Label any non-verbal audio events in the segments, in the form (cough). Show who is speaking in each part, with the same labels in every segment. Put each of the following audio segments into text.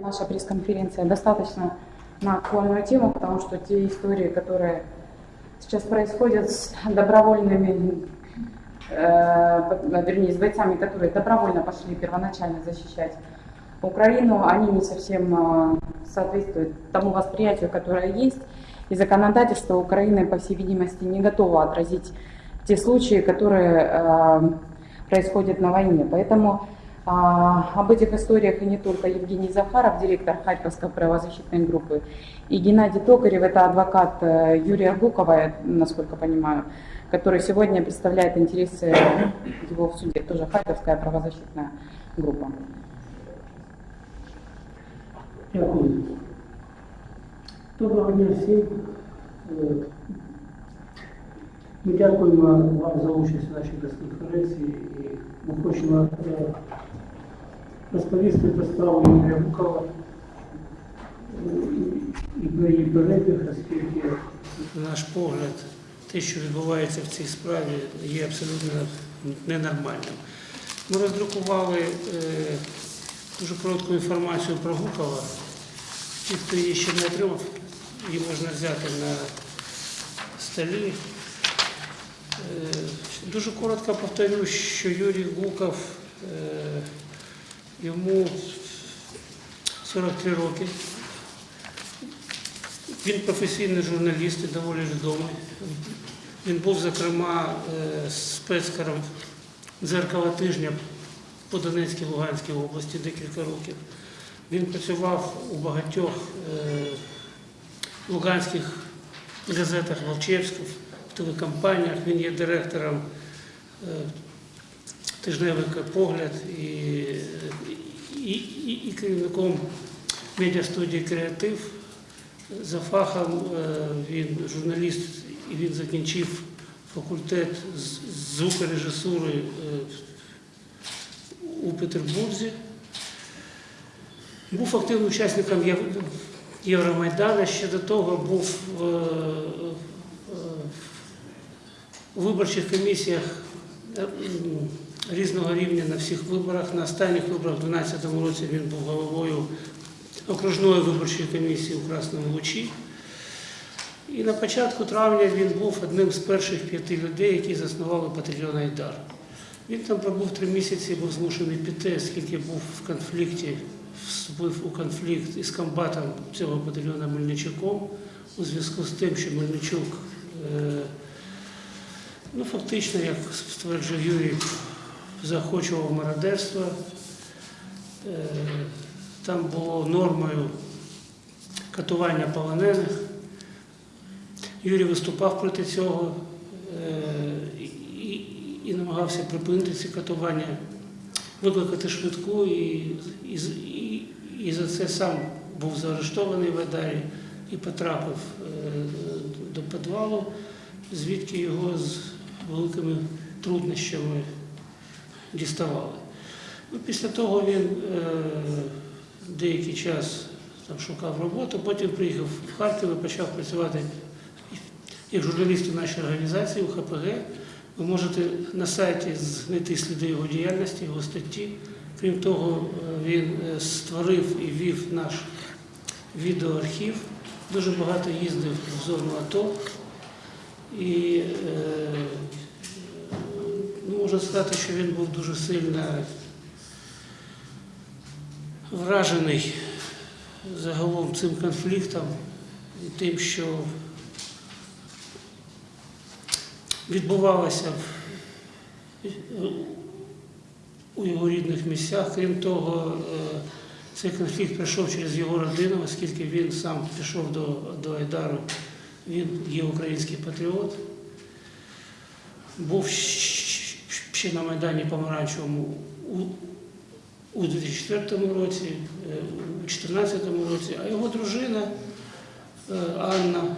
Speaker 1: Наша пресс-конференция достаточно на актуальную тему, потому что те истории, которые сейчас происходят с добровольными, э, вернее, с бойцами, которые добровольно пошли первоначально защищать Украину, они не совсем э, соответствуют тому восприятию, которое есть. И законодательство Украины, по всей видимости, не готово отразить те случаи, которые э, происходят на войне. Поэтому об этих историях и не только Евгений Захаров, директор Харьковской правозащитной группы, и Геннадий Токарев, это адвокат э, Юрия Гукова, насколько понимаю, который сегодня представляет интересы его в суде, тоже Харьковская правозащитная группа.
Speaker 2: Дякую. Доброго дня всім. Е, Ми дякуємо вам за участь у нашій прес-конференції хочемо е, розповісти про справу Юрія Букова і про її перебіг, оскільки наш погляд, те, що відбувається в цій справі, є абсолютно ненормальним. Ми роздрукували е, дуже коротку інформацію про Гукова. Ті, хто її ще не отримав, її можна взяти на столі. Е, Дуже коротко повторю, що Юрій Гуков, е, йому 43 роки. Він професійний журналіст і доволі відомий. Він був, зокрема, е, спецкаром дзеркала тижня по Донецькій Луганській області декілька років. Він працював у багатьох луганських газетах Волчевських, телекомпаніях. Він є директором е, тижневика Погляд і, і, і, і керівником медіастудії Креатив. За фахом е, він журналіст і він закінчив факультет звукорежисури е, у Петербурзі. Був активним учасником Євромайдану, ще до того був у виборчих комісіях е, різного рівня на всіх виборах. На останніх виборах у 2012 році він був головою окружної виборчої комісії у Красному Лучі. І на початку травня він був одним з перших п'яти людей, які заснували батальйон Айдар. Він там пробув три місяці, був змушений піти, оскільки був в конфлікті, вступив у конфлікт із комбатом цього батальйону Мельничуком у зв'язку з тим, що Мельничук, е, ну фактично, як стверджує Юрій, захочував мародерство. Е, Там було нормою катування полонених. Юрій виступав проти цього е, і, намагався припинити ці катування, викликати швидку, і, і, і, і за це сам був заарештований в Айдарі і потрапив е, до підвалу, звідки його з великими труднощами діставали. Ну, після того він е, деякий час там, шукав роботу, потім приїхав в Харків і почав працювати як журналіст у нашій організації у ХПГ. Ви можете на сайті знайти сліди його діяльності, його статті. Крім того, він е, створив і вів наш відеоархів, дуже багато їздив в зону АТО. І е, можна сказати, що він був дуже сильно вражений загалом цим конфліктом і тим, що відбувалося у його рідних місцях. Крім того, е, цей конфлікт пройшов через його родину, оскільки він сам пішов до, до Айдару, він є український патріот. Був ще на Майдані Помаранчевому у, у 2004 році, е, у 2014 році, а його дружина е, Анна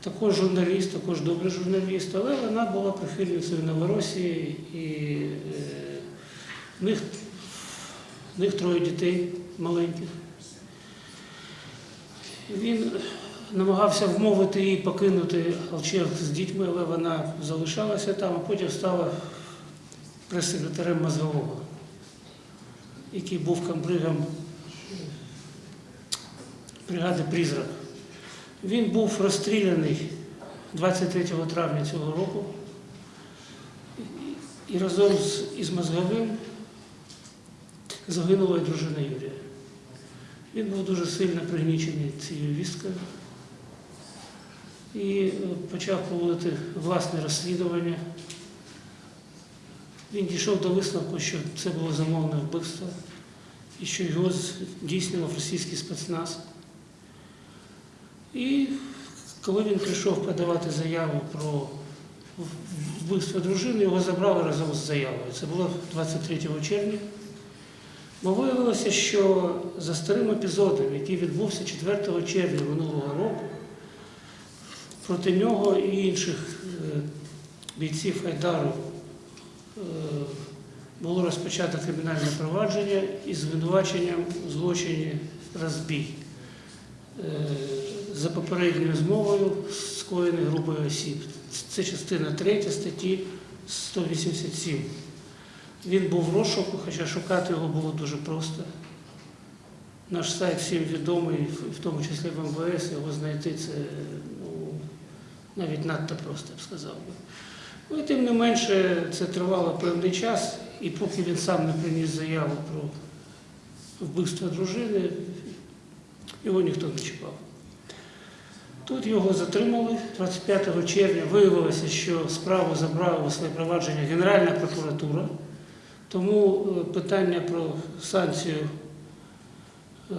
Speaker 2: також журналіст, також добрий журналіст, але вона була прихильницею Новоросії і е, в них, в них троє дітей маленьких. Він намагався вмовити її покинути Алчевськ з дітьми, але вона залишалася там, а потім стала прес-секретарем Мозгового, який був комбригом бригади Призрак. Він був розстріляний 23 травня цього року і разом із Мозговим загинула дружина Юрія. Він був дуже сильно пригнічений цією вісткою і е, почав проводити власне розслідування. Він дійшов до висновку, що це було замовне вбивство і що його здійснював російський спецназ. І коли він прийшов подавати заяву про вбивство дружини, його забрали разом з заявою. Це було 23 червня. Бо виявилося, що за старим епізодом, який відбувся 4 червня минулого року, проти нього і інших е, бійців Айдару було розпочато кримінальне провадження із звинуваченням у злочині розбій е, за попередньою змовою скоєної групою осіб. Це частина 3 статті 187. Він був в розшуку, хоча шукати його було дуже просто. Наш сайт всім відомий, в тому числі в МВС, його знайти це ну, навіть надто просто, я б сказав би. Ну, і тим не менше, це тривало певний час, і поки він сам не приніс заяву про вбивство дружини, його ніхто не чіпав. Тут його затримали 25 червня. Виявилося, що справу забрала у своє провадження Генеральна прокуратура. Тому е, питання про санкцію е,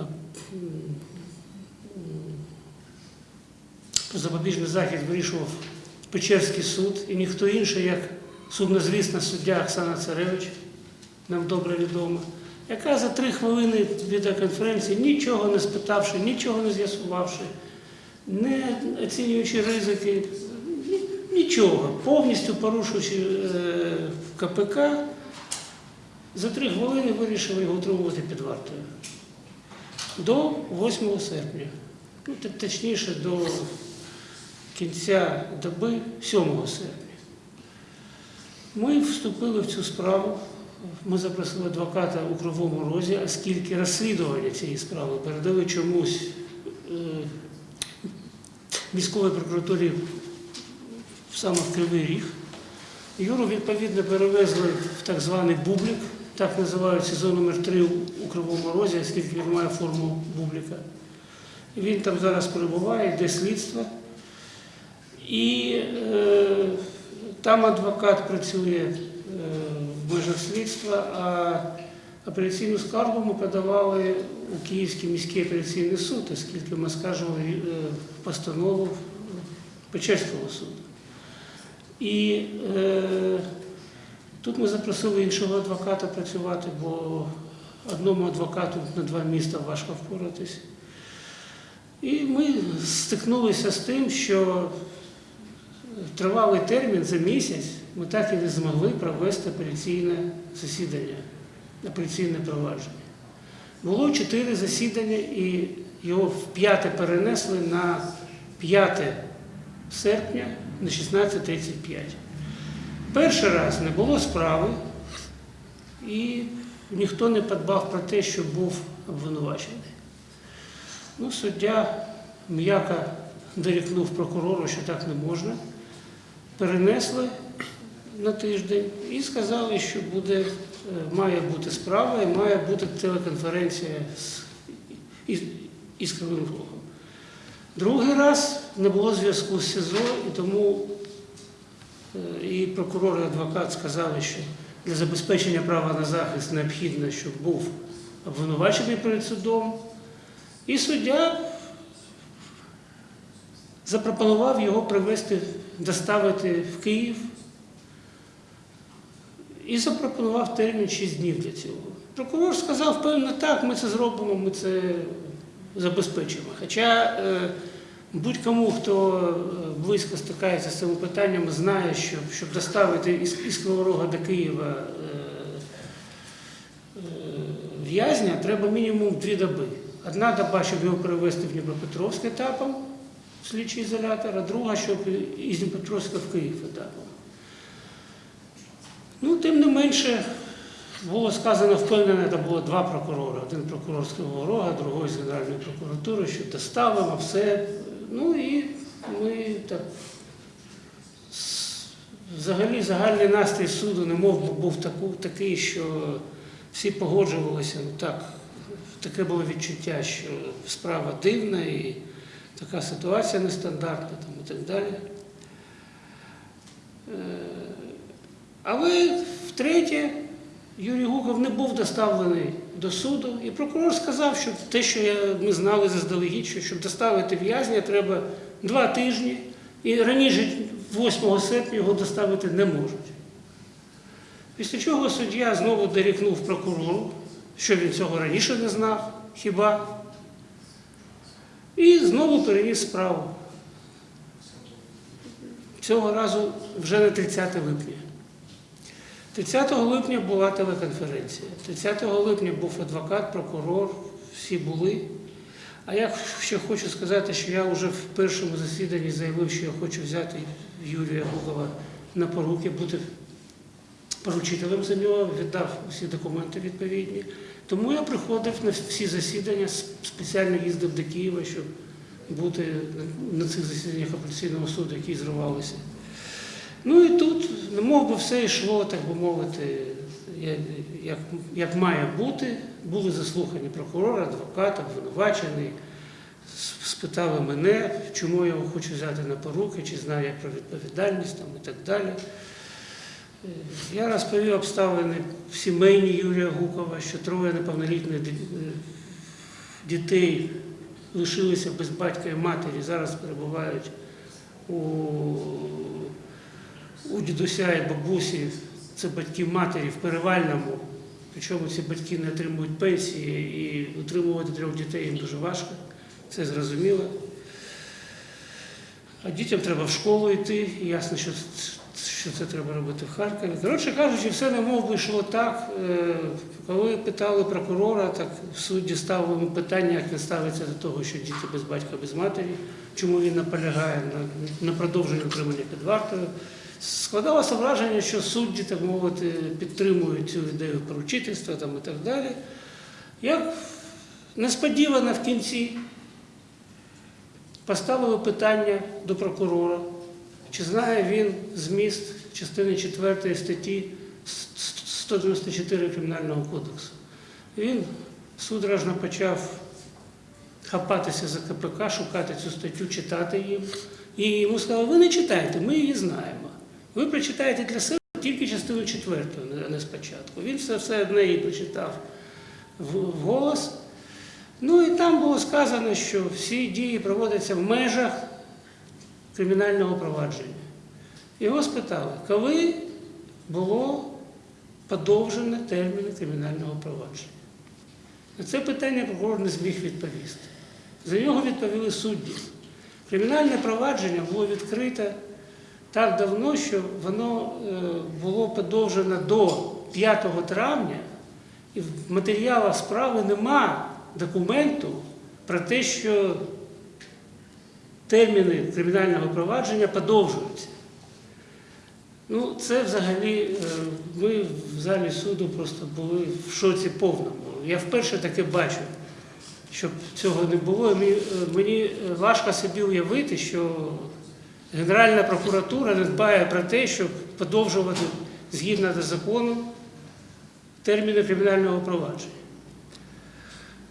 Speaker 2: про запобіжний захід вирішував Печерський суд і ніхто інший, як сумнозвісна суддя Оксана Царевич, нам добре відома, яка за три хвилини відеоконференції, нічого не спитавши, нічого не з'ясувавши, не оцінюючи ризики, нічого, повністю порушуючи е, КПК, за три хвилини вирішили його утримувати під вартою. До 8 серпня. Ну, точніше, до кінця доби 7 серпня. Ми вступили в цю справу. Ми запросили адвоката у Кривому Розі, оскільки розслідування цієї справи передали чомусь е, міської прокуратурі саме в Кривий Ріг. Юру відповідно перевезли в так званий бублік, так називають сезон номер 3 у Кривому Розі, оскільки він має форму бубліка. Він там зараз перебуває, йде слідство. І е, там адвокат працює е, в межах слідства, а апеляційну скаргу ми подавали у Київський міський апеляційний суд, оскільки ми скажемо постанову Печерського суду. І е, тут ми запросили іншого адвоката працювати, бо одному адвокату на два міста важко впоратись. І ми стикнулися з тим, що тривалий термін за місяць ми так і не змогли провести апеляційне засідання, апеляційне провадження. Було чотири засідання, і його вп'яте перенесли на 5 серпня на 16.35. Перший раз не було справи, і ніхто не подбав про те, що був обвинувачений. Ну, суддя м'яко дорікнув прокурору, що так не можна. Перенесли на тиждень і сказали, що буде, е, має бути справа і має бути телеконференція з, із, із Другий раз не було зв'язку з СІЗО, і тому е, і прокурор, і адвокат сказали, що для забезпечення права на захист необхідно, щоб був обвинувачений перед судом. І суддя запропонував його привезти, доставити в Київ і запропонував термін 6 днів для цього. Прокурор сказав, певно, так, ми це зробимо, ми це забезпечимо. Хоча е, будь-кому, хто е, близько стикається з цими питаннями, знає, що щоб доставити із, із Криворога до Києва е, в'язня, треба мінімум дві доби. Одна доба, щоб його перевезти в Дніпропетровськ етапом, слідчий ізолятор, а друга, щоб із Дніпропетровська в Київ етапом. Ну, тим не менше, було сказано впевнене, це було два прокурори. Один прокурор з Кривого Рога, другий з Генеральної прокуратури, що доставимо все. Ну і ми так. Взагалі загальний настрій суду немов був таку, такий, що всі погоджувалися. Ну так, таке було відчуття, що справа дивна і така ситуація нестандартна там, і так далі. Але втретє, Юрій Гуков не був доставлений до суду, і прокурор сказав, що те, що ми знали заздалегідь, що щоб доставити в'язня, треба два тижні, і раніше 8 серпня його доставити не можуть. Після чого суддя знову дорікнув прокурору, що він цього раніше не знав, хіба, і знову переніс справу. Цього разу вже на 30 липня. 30 липня була телеконференція. 30 липня був адвокат, прокурор, всі були. А я ще хочу сказати, що я вже в першому засіданні заявив, що я хочу взяти Юрія Гукова на поруки, бути поручителем за нього, віддав усі документи відповідні. Тому я приходив на всі засідання, спеціально їздив до Києва, щоб бути на цих засіданнях апеляційного суду, які зривалися. Ну і тут, мов би, все йшло, так би мовити, як, як має бути. Були заслухані прокурор, адвокат, обвинувачений, спитали мене, чому я його хочу взяти на поруки, чи знаю я про відповідальність там, і так далі. Я розповів обставини в сімейні Юрія Гукова, що троє неповнолітніх ді- е, дітей лишилися без батька і матері, зараз перебувають у, у дідуся і бабусі, це батьки матері в перевальному. Причому ці батьки не отримують пенсії і утримувати трьох дітей їм дуже важко, це зрозуміло. А дітям треба в школу йти, ясно, що, що це треба робити в Харкові. Коротше кажучи, все немов би йшло так. Е, Коли питали прокурора, так судді ставили питання, як він ставиться до того, що діти без батька, без матері, чому він наполягає на, продовженні утримання під вартою. Складалося враження, що судді, так мовити, підтримують цю ідею поручительства там, і так далі. Як несподівано в кінці поставили питання до прокурора, чи знає він зміст частини 4 статті 194 Кримінального кодексу. Він судорожно почав хапатися за КПК, шукати цю статтю, читати її. І йому сказали, ви не читайте, ми її знаємо. Ви прочитаєте для себе тільки частину четверту, а не спочатку. Він все, все одне її прочитав вголос. Ну і там було сказано, що всі дії проводяться в межах кримінального провадження. Його спитали, коли було подовжене терміни кримінального провадження. На це питання прокурор не зміг відповісти. За нього відповіли судді. Кримінальне провадження було відкрите так давно, що воно е, було подовжено до 5 травня, і в матеріалах справи нема документу про те, що терміни кримінального провадження подовжуються. Ну, це взагалі е, ми в залі суду просто були в шоці повному. Я вперше таке бачу, щоб цього не було. І Мені, е, мені важко собі уявити, що Генеральна прокуратура не дбає про те, щоб подовжувати згідно до закону терміни кримінального провадження.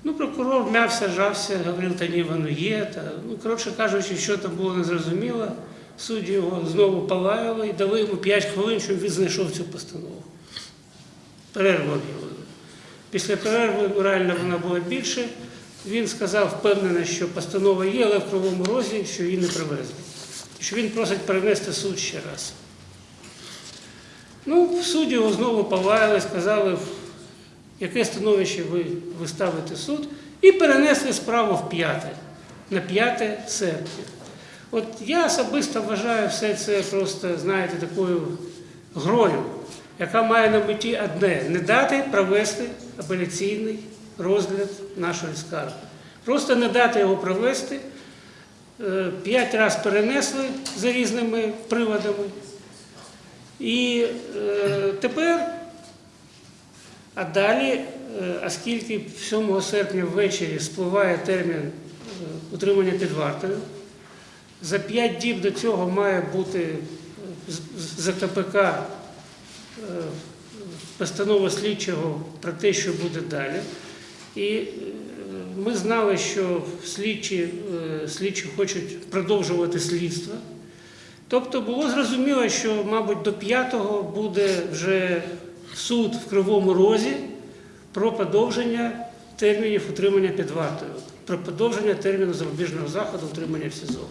Speaker 2: Ну, прокурор м'явся, жався, говорив, та ні, воно є. Та, ну, коротше кажучи, що там було незрозуміло, судді його знову полаяли і дали йому 5 хвилин, щоб він знайшов цю постанову. Перерву об'явили. Після перерви ну, реально вона була більше. Він сказав впевнено, що постанова є, але в кривому розі, що її не привезли. Що він просить перенести суд ще раз. Ну, в суді його знову полаяли, сказали, яке становище ви, ви ставите суд, і перенесли справу в п'яте, на 5 серпня. От я особисто вважаю все це просто, знаєте, такою грою, яка має на меті одне не дати провести апеляційний розгляд нашої скарги. Просто не дати його провести. Е, П'ять разів перенесли за різними приводами. І е, тепер А далі, е, оскільки 7 серпня ввечері спливає термін е, утримання під вартою, за 5 діб до цього має бути е, з- з- за КПК е, постанова слідчого про те, що буде далі. І ми знали, що слідчі, слідчі хочуть продовжувати слідство. Тобто було зрозуміло, що, мабуть, до 5-го буде вже суд в Кривому Розі про подовження термінів утримання під вартою, про подовження терміну запобіжного заходу утримання в СІЗО.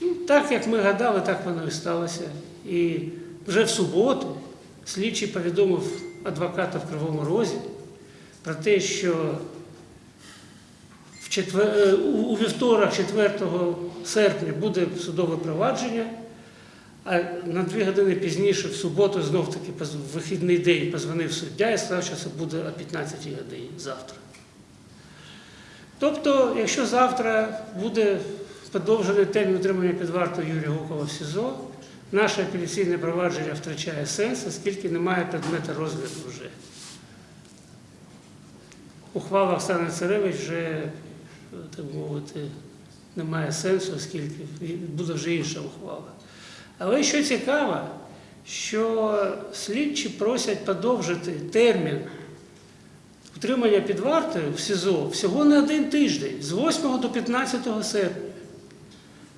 Speaker 2: Ну, так як ми гадали, так воно і сталося. І вже в суботу слідчий повідомив адвоката в Кривому Розі про те, що е, у вівторок, 4 серпня, буде судове провадження, а на дві години пізніше, в суботу, знов таки в вихідний день позвонив суддя і сказав, що це буде о 15 годині завтра. Тобто, якщо завтра буде подовжений термін утримання під вартою Юрія Гукова в СІЗО, наше апеляційне провадження втрачає сенс, оскільки немає предмета розгляду вже. Ухвала Оксани Царевич вже, так мовити, немає сенсу, оскільки буде вже інша ухвала. Але що цікаво, що слідчі просять подовжити термін утримання під вартою в СІЗО всього на один тиждень, з 8 до 15 серпня.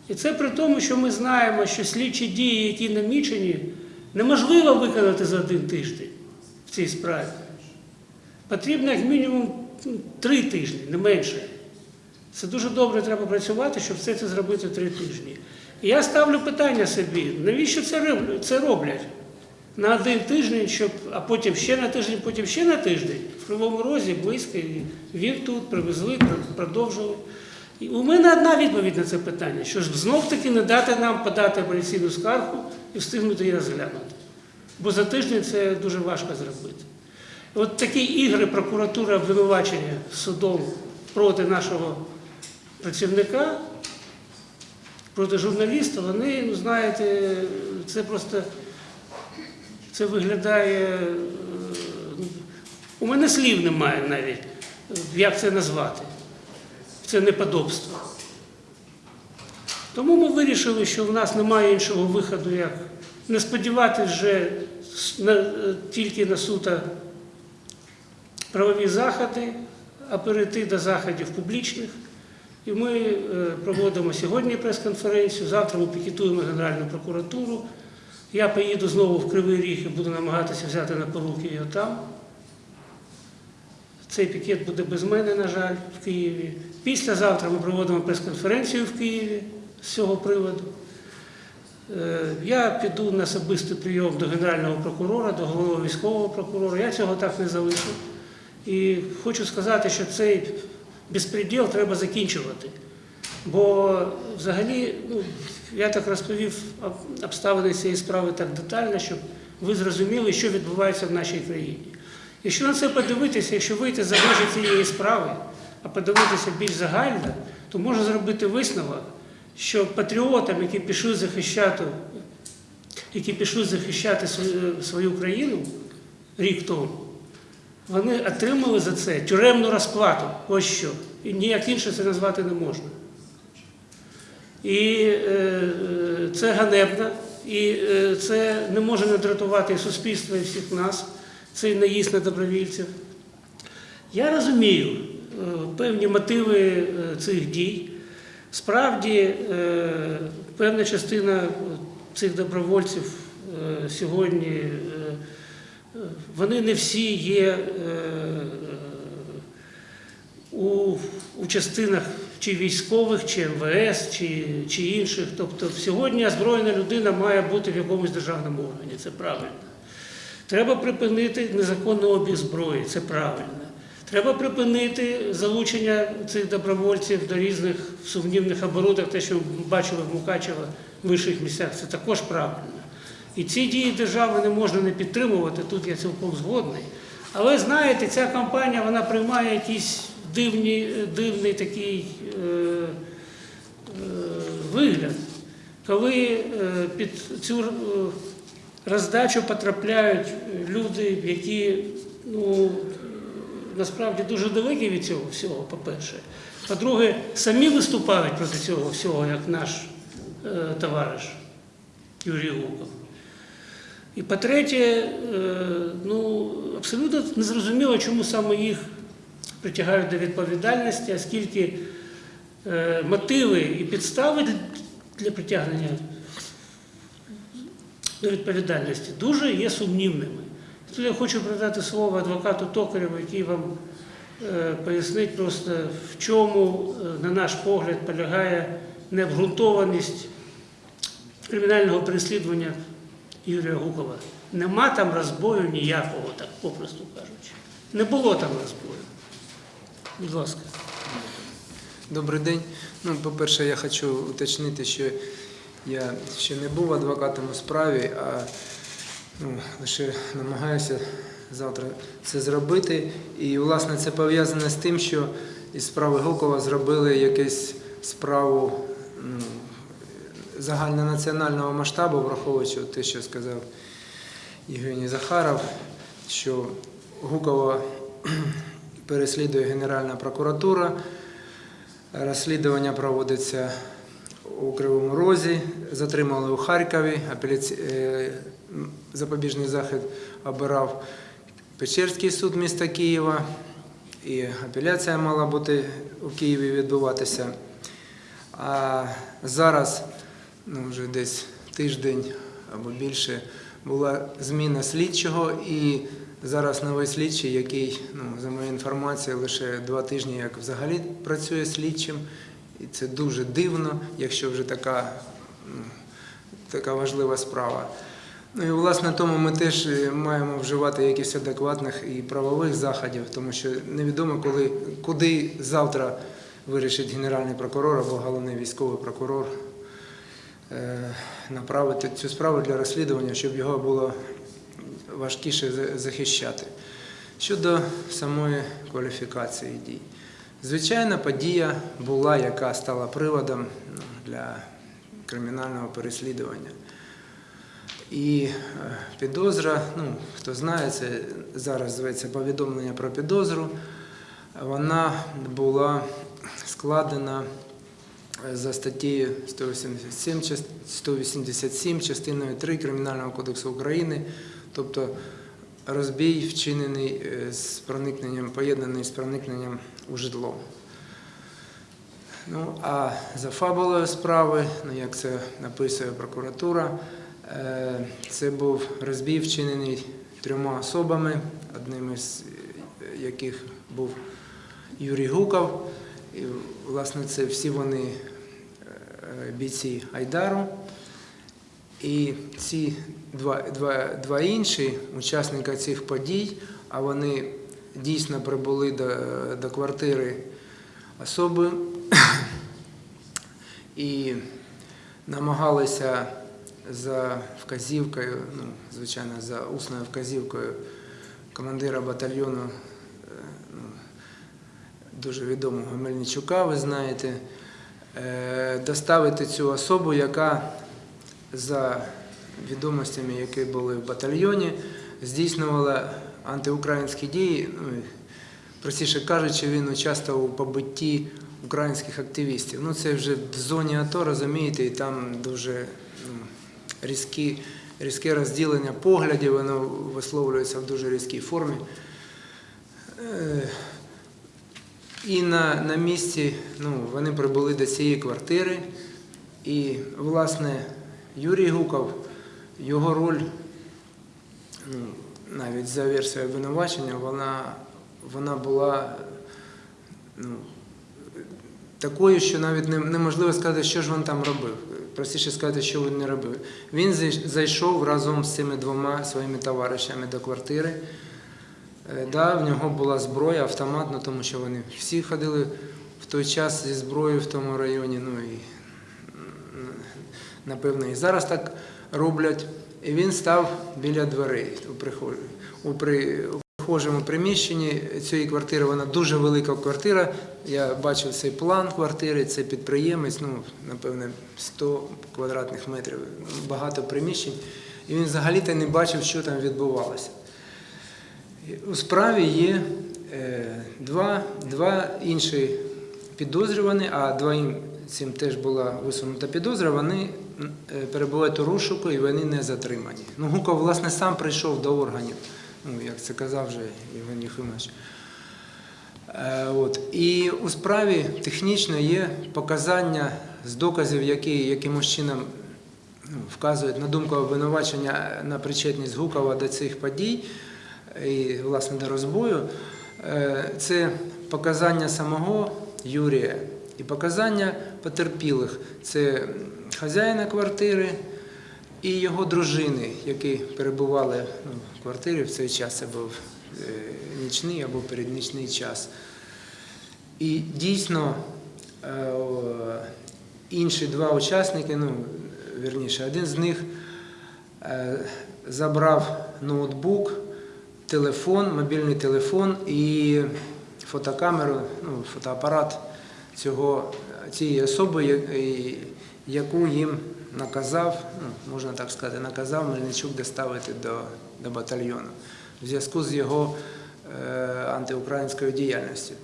Speaker 2: І це при тому, що ми знаємо, що слідчі дії, які намічені, неможливо виконати за один тиждень в цій справі. Потрібно як мінімум ну, три тижні, не менше. Це дуже добре треба працювати, щоб все це зробити три тижні. Я ставлю питання собі, навіщо це роблять? На один тиждень, щоб, а потім ще на тиждень, потім ще на тиждень. В Кривому Розі близько, він тут привезли, пр- продовжили. І у мене одна відповідь на це питання, що ж знов-таки не дати нам подати апеляційну скаргу і встигнути її розглянути. Бо за тиждень це дуже важко зробити. От такі ігри прокуратури обвинувачення судом проти нашого працівника, проти журналіста, вони, ну знаєте, це просто це виглядає. е, У мене слів немає навіть, як це назвати. Це неподобство. Тому ми вирішили, що в нас немає іншого виходу, як не сподіватися вже тільки на суто правові заходи, а перейти до заходів публічних. І ми е, проводимо сьогодні прес-конференцію, завтра ми пікетуємо Генеральну прокуратуру. Я поїду знову в Кривий Ріг і буду намагатися взяти на поруки його там. Цей пікет буде без мене, на жаль, в Києві. Післязавтра ми проводимо прес-конференцію в Києві з цього приводу. Е, Я піду на особистий прийом до Генерального прокурора, до головного військового прокурора. Я цього так не залишу. І хочу сказати, що цей безпреділ треба закінчувати. Бо взагалі, ну, я так розповів об- обставини цієї справи так детально, щоб ви зрозуміли, що відбувається в нашій країні. Якщо на це подивитися, якщо вийти за межі цієї справи, а подивитися більш загально, то можна зробити висновок, що патріотам, які пішли захищати, які пішли захищати свою країну рік тому, вони отримали за це тюремну розплату. Ось що. І ніяк інше це назвати не можна. І е, е, це ганебно, і е, це не може не дратувати і суспільство, і всіх нас, цей наїзд на добровільців. Я розумію е, певні мотиви е, цих дій. Справді, е, певна частина цих добровольців сьогодні, вони не всі є е, у, у частинах чи військових, чи МВС, чи, чи інших. Тобто сьогодні озброєна людина має бути в якомусь державному органі, це правильно. Треба припинити незаконний обіг зброї, це правильно. Треба припинити залучення цих добровольців до різних сумнівних оборудок, те, що ми бачили в Мукачево в інших місцях, це також правильно. І ці дії держави не можна не підтримувати, тут я цілком згодний. Але знаєте, ця кампанія вона приймає якийсь дивні, дивний такий е, е, вигляд, коли е, під цю е, роздачу потрапляють люди, які ну, насправді дуже далекі від цього всього, по-перше. По-друге, самі виступають проти цього всього, як наш е, товариш Юрій Гуков. І по-третє, е, ну, абсолютно незрозуміло, чому саме їх притягають до відповідальності, оскільки е, мотиви і підстави для- притягнення до відповідальності дуже є сумнівними. Тут я хочу передати слово адвокату Токарєву, який вам е, пояснить просто, в чому, на наш погляд, полягає необґрунтованість кримінального переслідування Юрія Гукова. Нема там розбою ніякого, так попросту кажучи. Не було там розбою. Будь ласка.
Speaker 3: Добрий день. Ну, по-перше, я хочу уточнити, що я ще не був адвокатом у справі, а ну, лише намагаюся завтра це зробити. І, власне, це пов'язане з тим, що із справи Гукова зробили якусь справу ну, загальнонаціонального масштабу, враховуючи те, що сказав Євгеній Захаров, що Гукова (clears throat) переслідує Генеральна прокуратура. Розслідування проводиться у Кривому Розі, затримали у Харкові, апеляці... е, запобіжний захід обирав Печерський суд міста Києва, і апеляція мала бути у Києві відбуватися. А зараз, ну вже десь тиждень або більше, була зміна слідчого, і зараз новий слідчий, який, ну, за моєю інформацією, лише два тижні як взагалі працює слідчим. І це дуже дивно, якщо вже така, ну, така важлива справа. Ну і власне тому ми теж е, маємо вживати якихось адекватних і правових заходів, тому що невідомо, коли, куди завтра вирішить генеральний прокурор або головний військовий прокурор направити цю справу для розслідування, щоб його було важкіше захищати. Щодо самої кваліфікації дій. Звичайна подія була, яка стала приводом ну, для кримінального переслідування. І е, підозра, ну хто знає, це зараз зветься повідомлення про підозру. Вона була складена е, за статтею 187, 187 частиною 3 Кримінального кодексу України, тобто розбій вчинений е, з проникненням, поєднаний з проникненням у житло. Ну, а за фабулою справи, ну як це написує прокуратура, е, це був розбій вчинений трьома особами, одним із е, яких був Юрій Гуков. І, власне, це всі вони е, бійці Айдару. І ці два, два, два інші учасника цих подій, а вони дійсно прибули до, до квартири особи (coughs) і намагалися за вказівкою, ну, звичайно, за усною вказівкою командира батальйону дуже відомого Мельничука, ви знаєте, е, доставити цю особу, яка за відомостями, які були в батальйоні, здійснювала антиукраїнські дії. Ну, простіше кажучи, він участвував у побитті українських активістів. Ну, це вже в зоні АТО, розумієте, і там дуже ну, різкі, різке розділення поглядів, воно висловлюється в дуже різкій формі. І на, на місці ну, вони прибули до цієї квартири. І, власне, Юрій Гуков, його роль, ну, навіть за версією обвинувачення, вона, вона була ну, такою, що навіть не- неможливо сказати, що ж він там робив. Простіше сказати, що він не робив. Він зайшов разом з цими двома своїми товаришами до квартири. Е, Да, в нього була зброя, автомат, ну, тому що вони всі ходили в той час зі зброєю в тому районі. Ну, і, напевно, і зараз так роблять. І він став біля дверей у прихожій. У при, у прихожому приміщенні цієї квартири, вона дуже велика квартира. Я бачив цей план квартири, це підприємець, ну, напевне, 100 квадратних метрів, багато приміщень. і він взагалі-то не бачив, що там відбувалося. У справі є е, два, два інші підозрювані, а двоїм цим теж була висунута підозра, вони е, перебувають у розшуку і вони не затримані. Ну, Гуков, власне, сам прийшов до органів, ну, як це казав вже Євген Єфимович. Е, От. І у справі технічно є показання з доказів, які якимось чином ну, вказують на думку обвинувачення на причетність Гукова до цих подій і, власне, до розбою. Е, Це показання самого Юрія і показання потерпілих. Це хазяїна квартири і його дружини, які перебували ну, в квартирі в цей час. Це був нічний або переднічний час. І дійсно е, інші два учасники, ну, вірніше, один з них е, забрав ноутбук, телефон, мобільний телефон і фотокамеру, ну, фотоапарат цього, цієї особи, яку їм наказав, ну, можна так сказати, наказав Мельничук доставити до, до батальйону в зв'язку з його е, антиукраїнською діяльністю.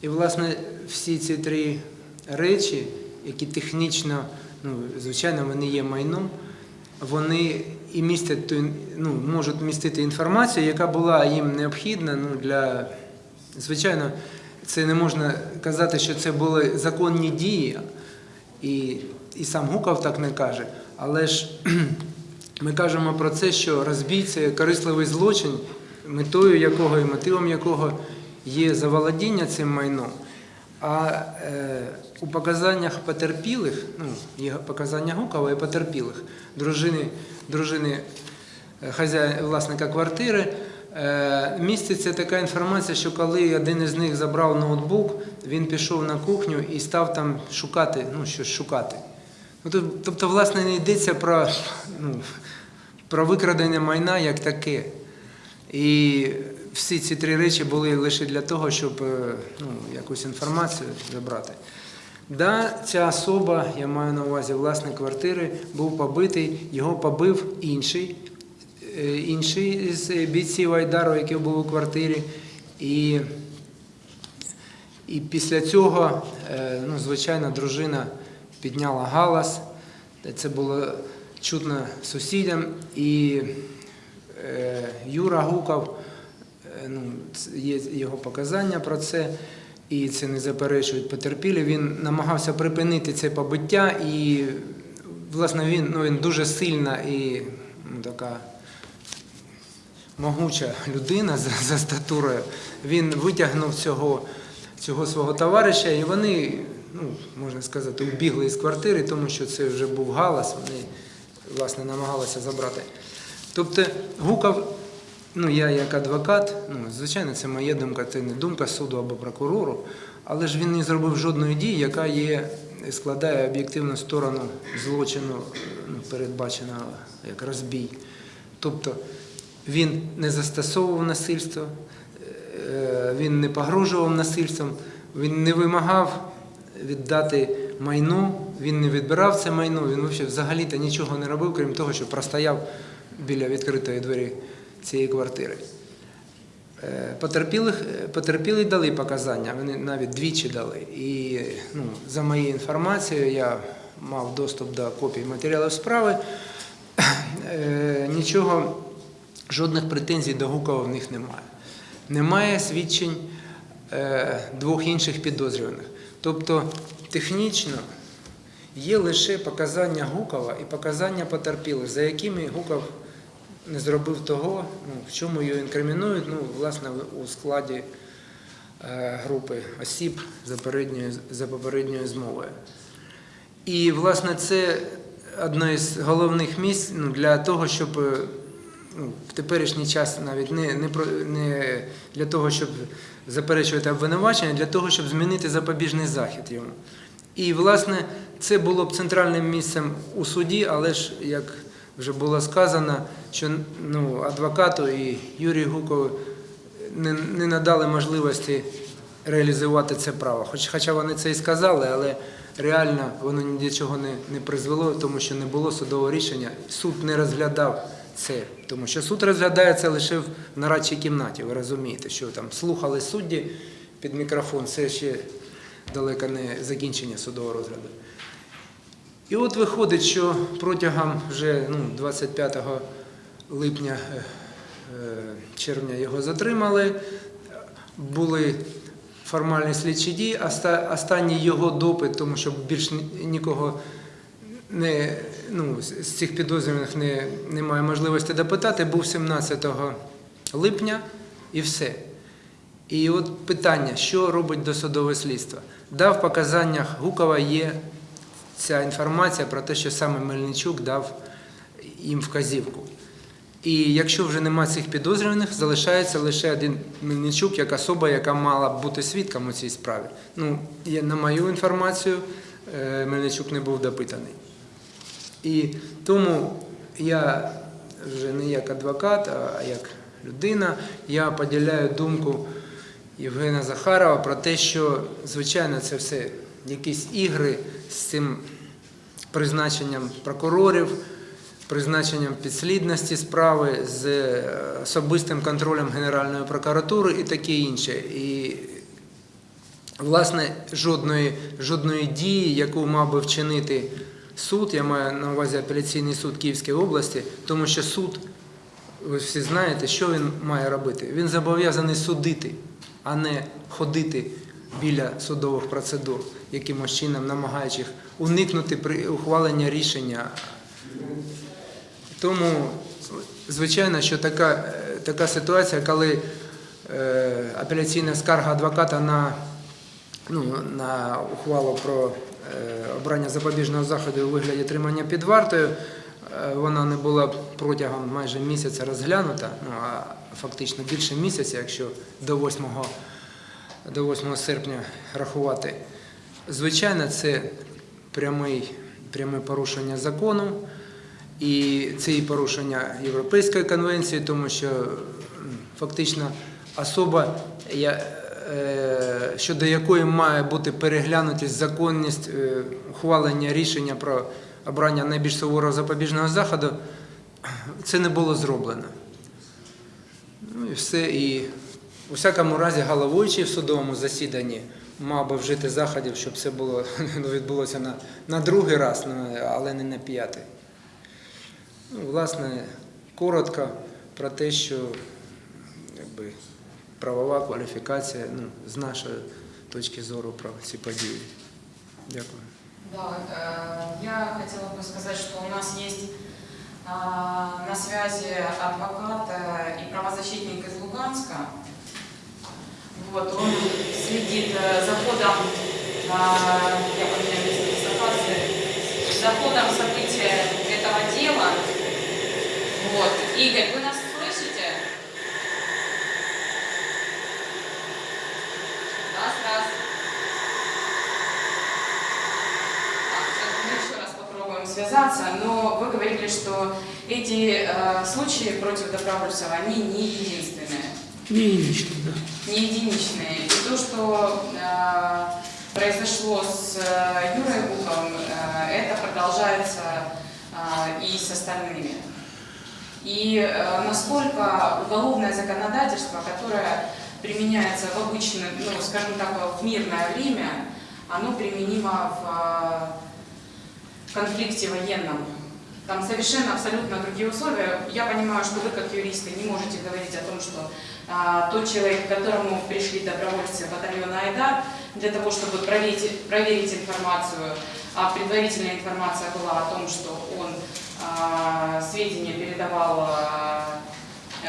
Speaker 3: І, власне, всі ці три речі, які технічно, ну, звичайно, вони є майном, вони і містять ну, можуть містити інформацію, яка була їм необхідна ну, для. Звичайно, це не можна казати, що це були законні дії, і, і сам Гуков так не каже. Але ж (clears throat) ми кажемо про це, що розбій це корисливий злочин, метою якого і мотивом якого є заволодіння цим майном. А е, у показаннях потерпілих, ну, є показання Гукова і потерпілих, дружини, дружини е, хазяїна, власника квартири, е, міститься така інформація, що коли один із них забрав ноутбук, він пішов на кухню і став там шукати, ну, щось шукати. Ну, тобто, власне, не йдеться про, ну, про викрадення майна як таке. І всі ці три речі були лише для того, щоб е, ну, якусь інформацію забрати. Да, ця особа, я маю на увазі власник квартири, був побитий, його побив інший, е, інший з бійців Айдару, який був у квартирі. І, і після цього, е, ну, звичайно, дружина підняла галас. Це було чутно сусідям. І е, Юра Гуков, е, ну, є його показання про це, і це не заперечують потерпілі. Він намагався припинити це побиття, і, власне, він, ну, він дуже сильна і ну, така могуча людина за, за статурою. Він витягнув цього, цього свого товариша, і вони, ну, можна сказати, убігли із квартири, тому що це вже був галас, вони власне намагалися забрати. Тобто Гуков, ну я як адвокат, ну звичайно, це моя думка, це не думка суду або прокурору, але ж він не зробив жодної дії, яка є, складає об'єктивну сторону злочину, ну, передбаченого як розбій. Тобто він не застосовував насильство, е, він не погрожував насильством, він не вимагав віддати майно, він не відбирав це майно, він взагалі взагалі-то нічого не робив, крім того, що простояв біля відкритої двері цієї квартири. Е, Потерпілих, потерпілі дали показання, вони навіть двічі дали. І ну, за моєю інформацією, я мав доступ до копій матеріалів справи. Е, Нічого, жодних претензій до Гукова в них немає. Немає свідчень е, двох інших підозрюваних. Тобто технічно є лише показання Гукова і показання потерпілих, за якими Гуков не зробив того, ну, в чому його інкримінують, ну, власне, у складі е, групи осіб за, передньою, за попередньою змовою. І, власне, це одне з головних місць ну, для того, щоб е, ну, в теперішній час навіть не, не, не для того, щоб заперечувати обвинувачення, а для того, щоб змінити запобіжний захід йому. І, власне, це було б центральним місцем у суді, але ж, як вже було сказано, що ну, адвокату і Юрію Гукову не, не надали можливості реалізувати це право. Хоч, хоча вони це і сказали, але реально воно ні до чого не, не призвело, тому що не було судового рішення. Суд не розглядав це. Тому що суд розглядається лише в нарадчій кімнаті. Ви розумієте, що там слухали судді під мікрофон, це ще далеко не закінчення судового розгляду. І от виходить, що протягом вже ну, 25 липня е, е, червня його затримали. Були формальні слідчі дії, останній його допит, тому що більш нікого не, ну, з цих підозрюваних не, немає можливості допитати, був 17 липня і все. І от питання, що робить досудове слідство? Да, в показаннях Гукова є ця інформація про те, що саме Мельничук дав їм вказівку. І якщо вже немає цих підозрюваних, залишається лише один Мельничук, як особа, яка мала бути свідком у цій справі. Ну, на мою інформацію, е, Мельничук не був допитаний. І тому я вже не як адвокат, а як людина, я поділяю думку Євгена Захарова про те, що, звичайно, це все якісь ігри з цим призначенням прокурорів, призначенням підслідності справи з е, особистим контролем Генеральної прокуратури і таке інше. І власне жодної, жодної дії, яку мав би вчинити суд, я маю на увазі апеляційний суд Київської області, тому що суд, ви всі знаєте, що він має робити. Він зобов'язаний судити, а не ходити біля судових процедур, якимось чином намагаючись уникнути при ухваленні рішення. Тому, звичайно, що така, е, така ситуація, коли е, апеляційна скарга адвоката на, ну, на ухвалу про е, обрання запобіжного заходу у вигляді тримання під вартою, е, вона не була протягом майже місяця розглянута, ну, а фактично більше місяця, якщо до 8, до 8 серпня рахувати. Звичайно, це прямий, пряме порушення закону. І це і порушення Європейської конвенції, тому що фактично особа, е, щодо якої має бути переглянутість законність е, ухвалення рішення про обрання найбільш суворого запобіжного заходу, це не було зроблено. Ну і все. І у всякому разі головуючий в судовому засіданні мав би вжити заходів, щоб це було (laughs) ну, відбулося на, на другий раз, але не на п'ятий. Ну, власне, коротко про те, що якби, правова кваліфікація ну, з нашої точки зору про ці події. Дякую.
Speaker 1: Да, э, я хотела бы сказать, что у нас есть а, на связи адвокат э, и правозащитник из Луганска. Вот, он следит э, за ходом, а, я поменяю место дислокации, за ходом события этого дела. Игорь, вы нас слышите? Раз, раз. Так, сейчас мы еще раз попробуем связаться, но вы говорили, что эти э, случаи против Добровольцева, они не единственные,
Speaker 2: Не единично, да.
Speaker 1: не единичные. И то, что э, произошло с э, Юрой Гуковым, э, это продолжается э, и с остальными. И э, насколько уголовное законодательство, которое применяется в обычное, ну, скажем так, в мирное время, оно применимо в э, конфликте военном. Там совершенно абсолютно другие условия. Я понимаю, что вы, как юристы, не можете говорить о том, что а, тот человек, к которому пришли добровольцы батальона Айдар, для того, чтобы проверить, проверить информацию, а предварительная информация была о том, что он сведения передавал а,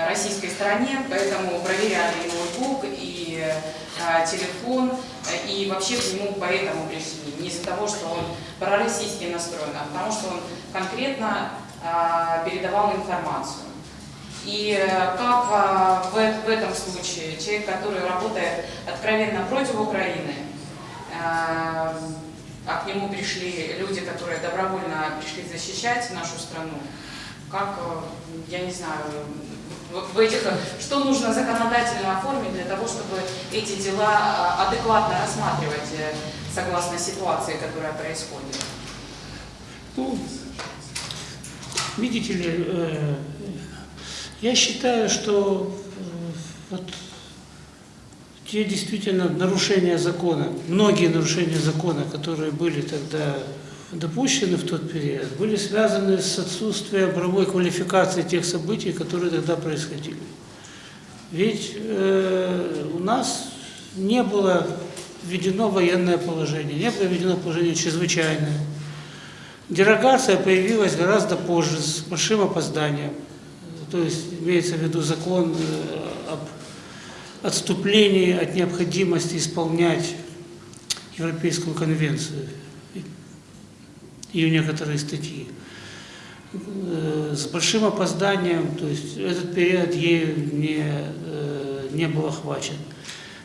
Speaker 1: российской стороне, поэтому проверяли его ноутбук и а, телефон, э, и вообще к нему поэтому пришли. Не из-за того, что он пророссийски настроен, а потому что он конкретно передавал информацию. И э, как в, э- в этом случае человек, который работает откровенно против Украины, а к нему пришли люди, которые добровольно пришли защищать нашу страну, как, э, я не знаю, в этих, что нужно законодательно оформить для того, чтобы эти дела а, адекватно рассматривать э, согласно ситуации, которая происходит?
Speaker 2: Ну, видите ли, э, я считаю, что э, вот те действительно нарушения закона, многие нарушения закона, которые были тогда допущены в тот период, были связаны с отсутствием правовой квалификации тех событий, которые тогда происходили. Ведь э, у нас не было введено военное положение, не было введено положение чрезвычайное. Дерогация появилась гораздо позже, с большим опозданием. То есть имеется в виду закон э, об отступлении от необходимости исполнять Европейскую конвенцию, ее некоторые статьи. Э, С большим опозданием, то есть этот период ею не, э, не был охвачен.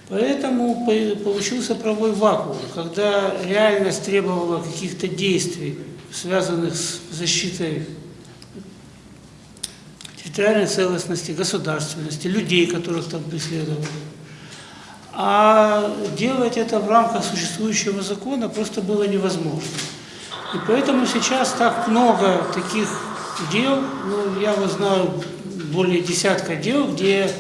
Speaker 2: Поэтому по- получился правовой вакуум, когда реальность требовала каких-то действий, связанных с защитой территориальной целостности, государственности, людей, которых там преследовали. А делать это в рамках существующего закона просто было невозможно. И поэтому сейчас так много таких дел, ну, я вот знаю более десятка дел, где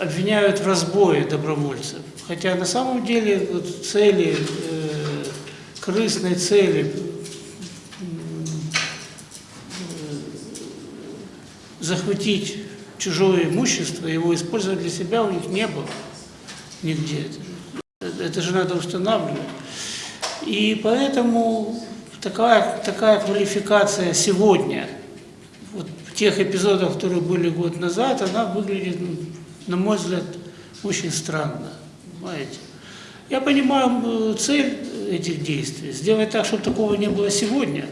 Speaker 2: обвиняют в разбое добровольцев. Хотя на самом деле вот цели, э, корыстной цели м, э, захватить чужое имущество, его использовать для себя у них не было нигде. Это, же надо устанавливать. И поэтому такая, такая квалификация сегодня, вот тех эпизодах, которые были год назад, она выглядит, ну, на мой взгляд, очень странно. Понимаете? Я понимаю э, цель этих действий, сделать так, чтобы такого не было сегодня.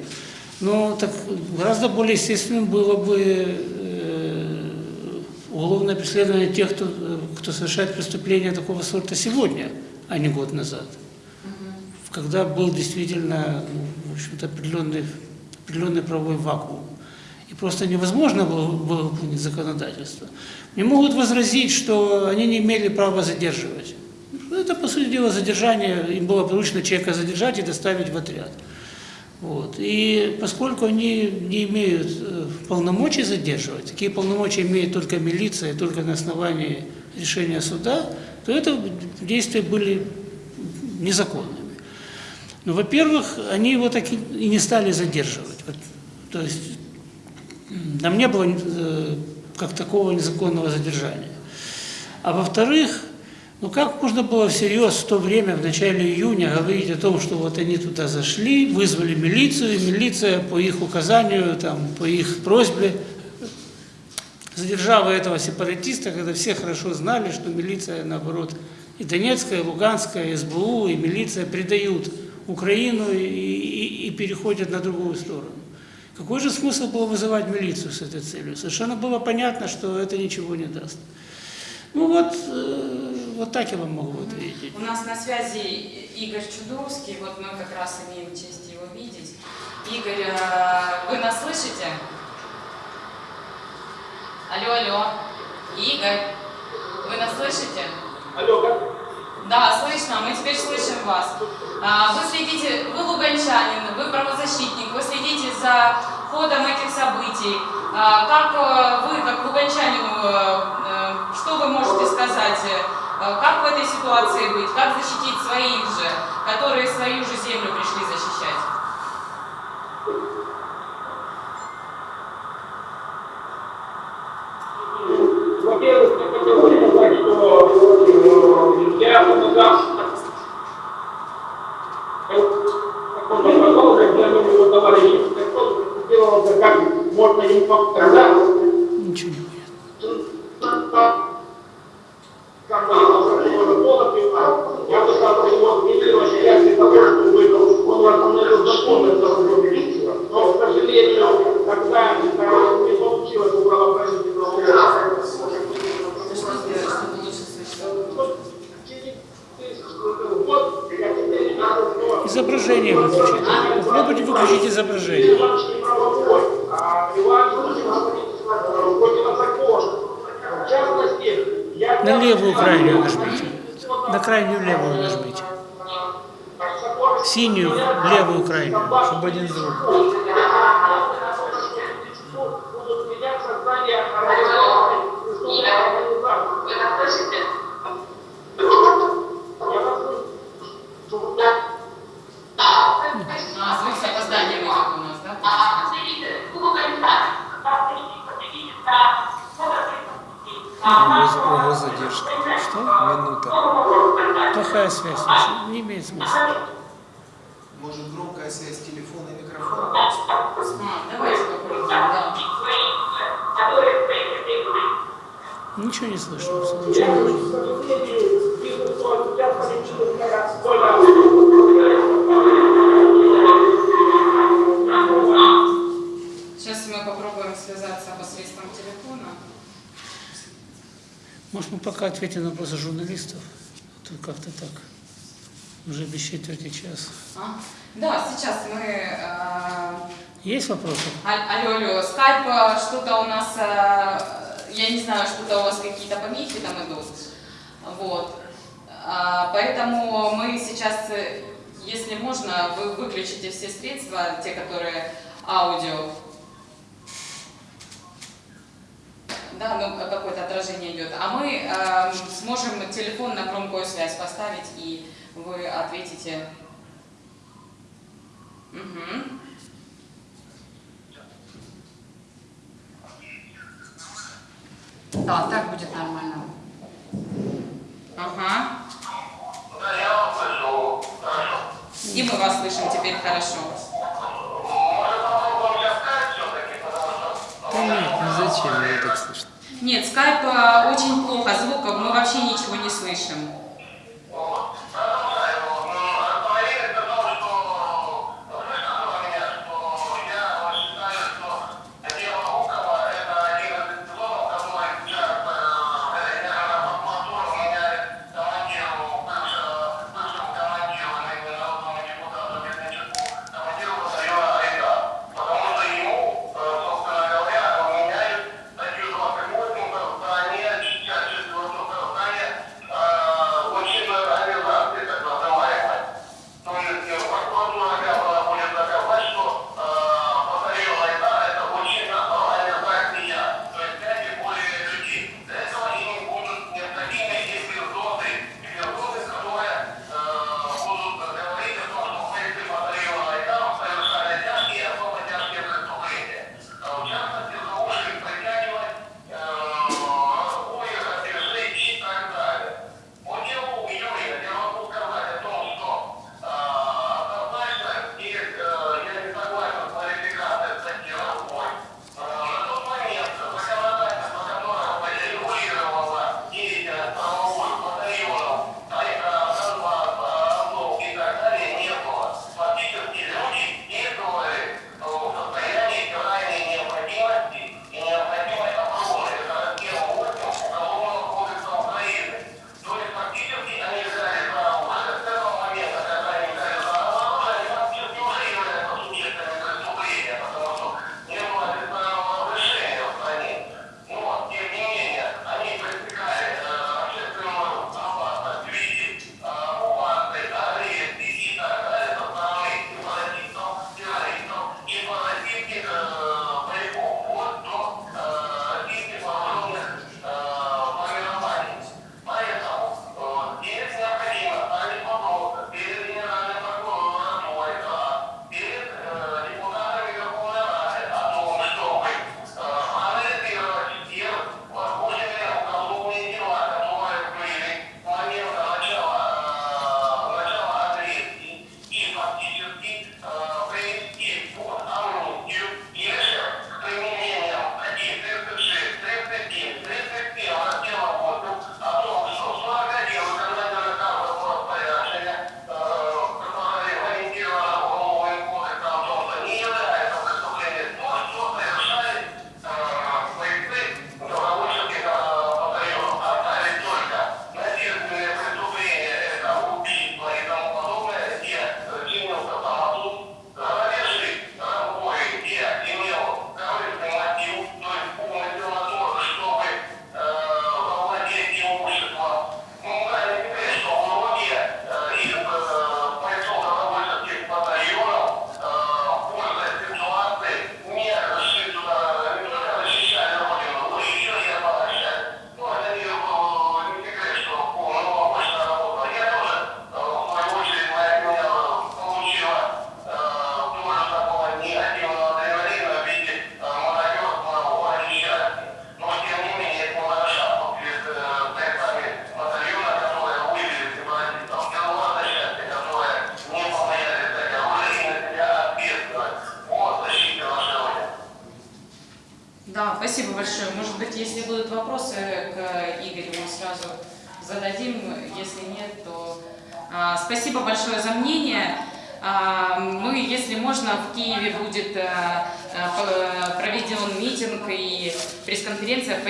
Speaker 2: Но так гораздо более естественным было бы э, уголовное преследование тех, кто, э, кто совершает преступления такого сорта сегодня, а не год назад. Когда был действительно, ну, в общем-то, определенный, определенный правовой вакуум. И просто невозможно было, было выполнить законодательство. Мне могут возразить, что они не имели права задерживать. Ну, Это, по сути дела, задержание, им было поручено человека задержать и доставить в отряд. Вот. И поскольку они не имеют э, полномочий задерживать, такие полномочия имеет только милиция, только на основании решения суда, то это действия были незаконными. Ну, во-первых, они его так и не стали задерживать. Вот, то есть там не было э, как такого незаконного задержания. А во-вторых, ну как можно было всерьез в то время, в начале июня, говорить о том, что вот они туда зашли, вызвали милицию, и милиция по их указанию, там, по их просьбе задержала этого сепаратиста, когда все хорошо знали, что милиция, наоборот, и Донецкая, и Луганская, и СБУ, и милиция предают Украину и, и- и переходят на другую сторону. Какой же смысл было вызывать милицию с этой целью? Совершенно было понятно, что это ничего не даст. Ну вот, э, вот так я вам могу ответить.
Speaker 4: У нас на связи Игорь Чудовский, вот мы как раз имеем честь его видеть. Игорь, э, вы нас слышите? Алло, алло. Игорь, вы нас слышите?
Speaker 1: Алло, как?
Speaker 4: Да, слышно, мы теперь слышим вас. А, Вы следите, вы луганчанин, вы правозащитник, вы следите за ходом этих событий. А, Как э, вы, как луганчанину, э, что вы можете сказать? Э, Как в этой ситуации быть? Как защитить своих же, которые свою же землю пришли защищать?
Speaker 1: без его задержка? Что?
Speaker 2: Минута. Плохая связь. Не имеет смысла.
Speaker 5: Может, громкая связь телефона и микрофона?
Speaker 6: Давайте попробуем, да.
Speaker 2: Ничего не слышно. Ничего не слышно.
Speaker 6: Сейчас мы попробуем связаться посредством телефона.
Speaker 2: Может, мы пока ответим на вопросы журналистов? А то как-то так. Уже без четверти час.
Speaker 6: А? Да, сейчас мы... э,
Speaker 2: Есть вопросы?
Speaker 6: а- Алло, алло, скайп, э, что-то у нас, э, я не знаю, что-то у вас какие-то помехи там идут. Вот. А, Поэтому мы сейчас, э, если можно, вы выключите все средства, те, которые аудио. Да, ну какое-то отражение идет. А мы э, сможем телефон на громкую связь поставить, и вы ответите. Мгм. Да, так будет нормально. Ага. И мы вас слышим теперь хорошо.
Speaker 3: нет, ну зачем, мне так слышно.
Speaker 6: Нет, скайп э, очень плохо, звуков мы вообще ничего не слышим.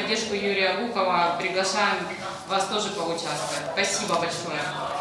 Speaker 6: Поддержку Юрия Гукова. Приглашаем вас тоже поучаствовать. Спасибо большое.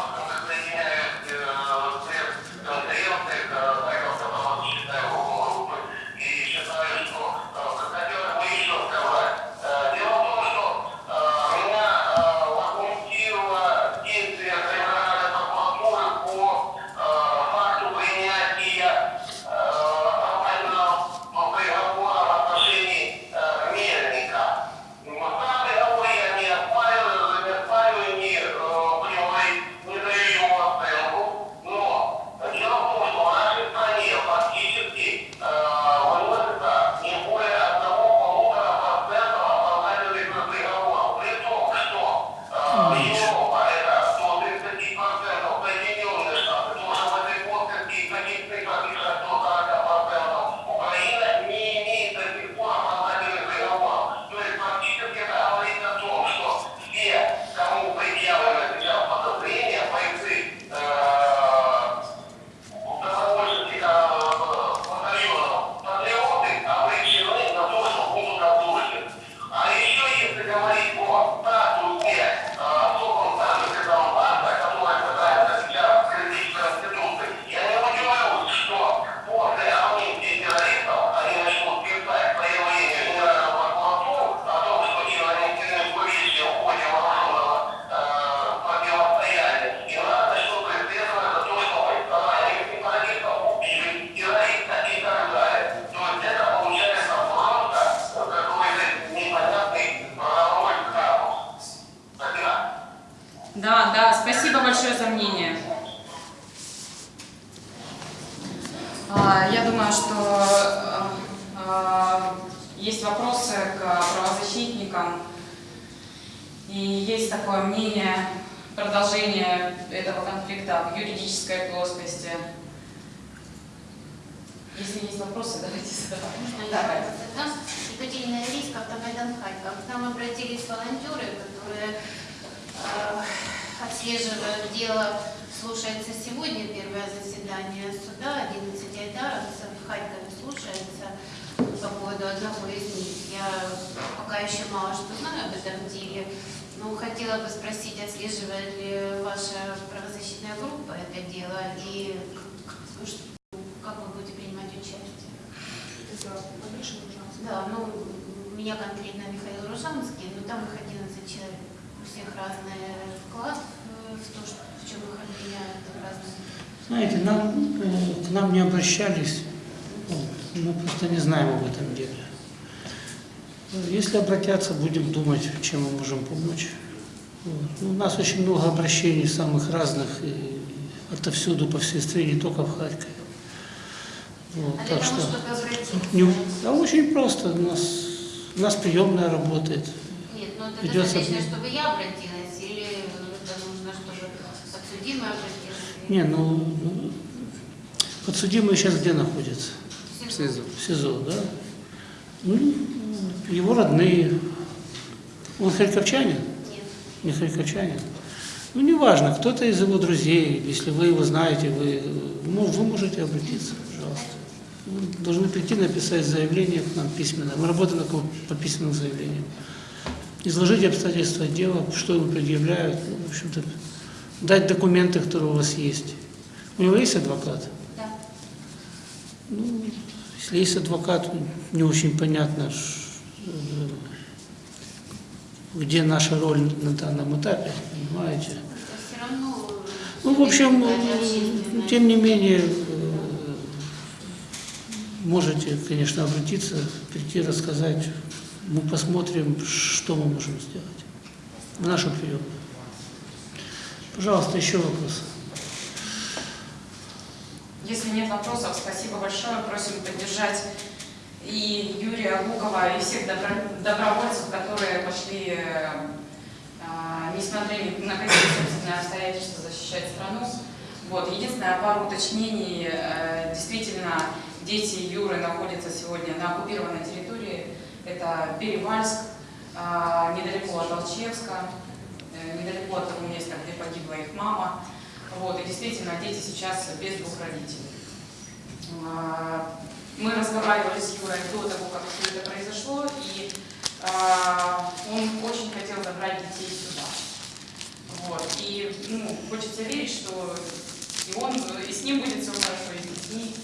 Speaker 7: Спросить, отслеживает ли ваша правозащитная группа это дело и ш- как вы будете принимать участие? Да, ну, у меня конкретно Михаил Ружанский, но там их 11 человек. У всех разный вклад в то, что, в чем их обвиняют, разные.
Speaker 2: Знаете, нам, к нам не обращались, вот, мы просто не знаем об этом деле. Если обратятся, будем думать, чем мы можем помочь. Вот. Ну, У нас очень много обращений самых разных, и отовсюду, по всей стране, не только в Харькове. Вот,
Speaker 7: А для
Speaker 2: так
Speaker 7: того,
Speaker 2: что
Speaker 7: чтобы обратиться?
Speaker 2: не, а очень просто. У нас, у нас приемная работает.
Speaker 7: Нет, ну это достаточно, чтобы я обратилась, или это нужно, чтобы подсудимый обратился?
Speaker 2: Не, ну, ну, подсудимый сейчас где находится?
Speaker 3: В СИЗО.
Speaker 2: В СИЗО, да? Ну, его родные. Он харьковчанин? Не харьковчанин? Ну, неважно, кто-то из его друзей, если вы его знаете, вы, ну, вы можете обратиться, пожалуйста. Вы должны прийти написать заявление к нам письменно. Мы работаем по письменным заявлениям. Изложить обстоятельства дела, что ему предъявляют, ну, в общем-то, дать документы, которые у вас есть. У него есть адвокат?
Speaker 7: Да.
Speaker 2: Ну, если есть адвокат, не очень понятно, где наша роль на данном этапе, понимаете? Ну, в общем, э, тем не менее, э, можете, конечно, обратиться, прийти, рассказать. Мы посмотрим, что мы можем сделать в нашу приемную. Пожалуйста, еще вопросы.
Speaker 6: Если нет вопросов, спасибо большое. Просим поддержать и Юрия Гукова, и всех добро- добровольцев, которые пошли, э, а, несмотря ни на какие собственные обстоятельства, защищать страну. Вот. Единственное, пару уточнений. Э, Действительно, дети Юры находятся сегодня на оккупированной территории
Speaker 1: Это Перевальск, а, недалеко от Алчевска, э, недалеко от того места, где погибла их мама. Вот, и действительно, дети сейчас без двух родителей. Мы разговаривали с Юрой до того, как все это произошло, и а, он очень хотел забрать детей сюда. Вот. И ну, хочется верить, что и он, и с ним будет все хорошо, и с детьми.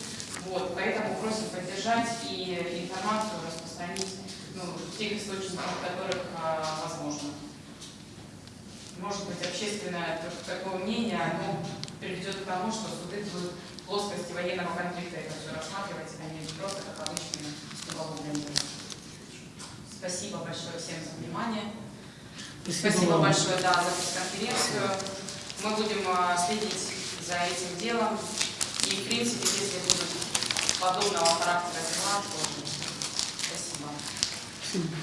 Speaker 1: Вот. Поэтому просим поддержать и информацию распространить ну, в тех источниках, в которых а, возможно. Может быть, общественное такое мнение, оно приведет к тому, что суды будут плоскости военного конфликта это все рассматривать, а не просто как обычные уголовные. Спасибо большое всем за внимание. Спасибо
Speaker 2: вам.
Speaker 1: большое да, за пресс-конференцию. Мы будем а, следить за этим делом. И, в принципе, если будут подобного характера дела, то спасибо.
Speaker 2: Спасибо.